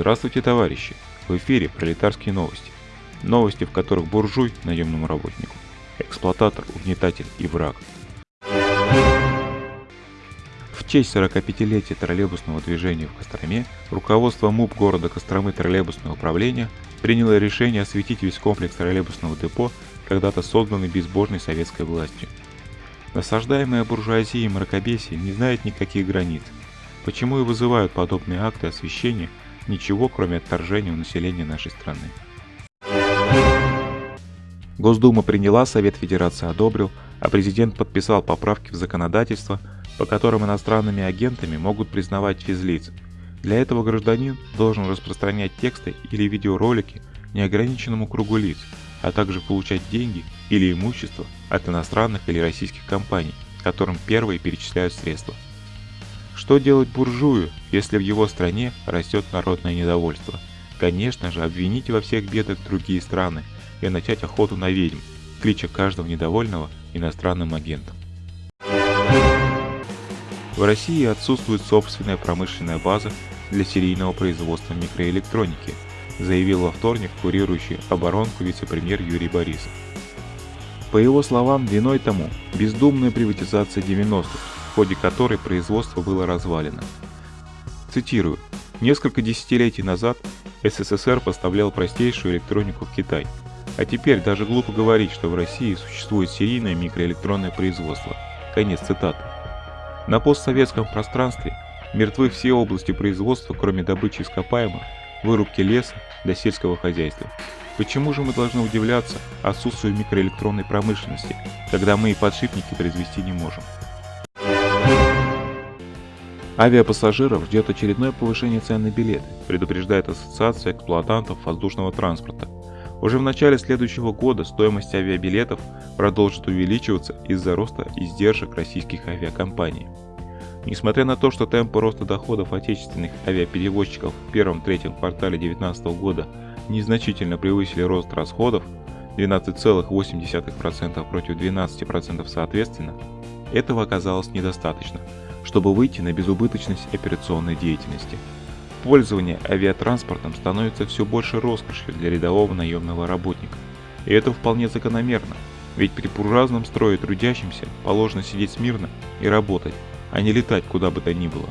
Здравствуйте, товарищи! В эфире пролетарские новости. Новости, в которых буржуй наемному работнику, эксплуататор, угнетатель и враг. В честь 45-летия троллейбусного движения в Костроме руководство МУП города Костромы троллейбусного управления приняло решение осветить весь комплекс троллейбусного депо, когда-то созданный безбожной советской властью. Насаждаемая буржуазия и мракобесие не знает никаких границ. Почему и вызывают подобные акты освещения ничего, кроме отторжения у населения нашей страны. Госдума приняла, Совет Федерации одобрил, а президент подписал поправки в законодательство, по которым иностранными агентами могут признавать физлиц. Для этого гражданин должен распространять тексты или видеоролики неограниченному кругу лиц, а также получать деньги или имущество от иностранных или российских компаний, которым первые перечисляют средства. Что делать буржую, если в его стране растет народное недовольство? Конечно же, обвинить во всех бедах другие страны и начать охоту на ведьм, клича каждого недовольного иностранным агентом. В России отсутствует собственная промышленная база для серийного производства микроэлектроники, заявил во вторник курирующий оборонку вице-премьер Юрий Борисов. По его словам, виной тому бездумная приватизация 90-х, в ходе которой производство было развалено. Цитирую. Несколько десятилетий назад СССР поставлял простейшую электронику в Китай, а теперь даже глупо говорить, что в России существует серийное микроэлектронное производство. Конец цитаты. На постсоветском пространстве мертвы все области производства, кроме добычи ископаемых, вырубки леса до сельского хозяйства. Почему же мы должны удивляться отсутствию микроэлектронной промышленности, когда мы и подшипники произвести не можем? Авиапассажиров ждет очередное повышение цен на билеты, предупреждает Ассоциация эксплуатантов воздушного транспорта. Уже в начале следующего года стоимость авиабилетов продолжит увеличиваться из-за роста издержек российских авиакомпаний. Несмотря на то, что темпы роста доходов отечественных авиаперевозчиков в первом-третьем квартале 2019 года незначительно превысили рост расходов 12,8% против 12% соответственно, этого оказалось недостаточно, чтобы выйти на безубыточность операционной деятельности. Пользование авиатранспортом становится все больше роскошью для рядового наемного работника. И это вполне закономерно, ведь при буржуазном строе трудящимся положено сидеть смирно и работать, а не летать куда бы то ни было.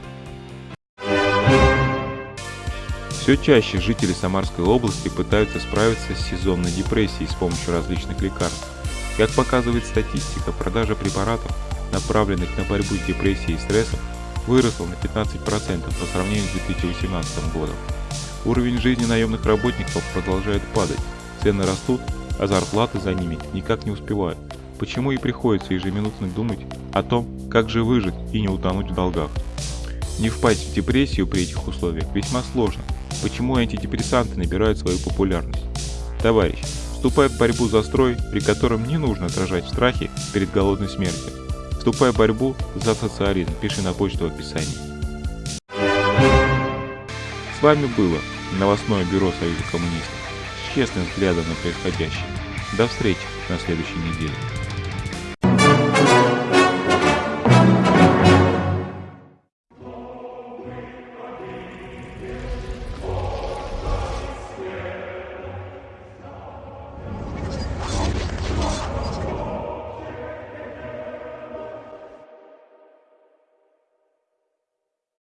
Все чаще жители Самарской области пытаются справиться с сезонной депрессией с помощью различных лекарств. Как показывает статистика, продажа препаратов направленных на борьбу с депрессией и стрессом, выросла на 15% по сравнению с 2018 годом. Уровень жизни наемных работников продолжает падать, цены растут, а зарплаты за ними никак не успевают. Почему и приходится ежеминутно думать о том, как же выжить и не утонуть в долгах. Не впасть в депрессию при этих условиях весьма сложно. Почему антидепрессанты набирают свою популярность? Товарищ, вступай в борьбу за строй, при котором не нужно отражать страхи перед голодной смертью. Вступай в борьбу за социализм, пиши на почту в описании. С вами было новостное бюро Союза коммунистов с честным взглядом на происходящее. До встречи на следующей неделе.